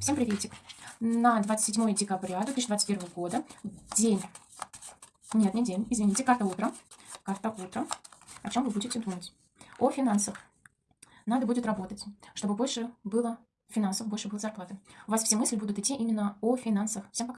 Всем приветик. На 27 декабря 2021 года, день, нет, не день, извините, карта утра, карта утра. О чем вы будете думать? О финансах. Надо будет работать, чтобы больше было финансов, больше было зарплаты. У вас все мысли будут идти именно о финансах. Всем пока.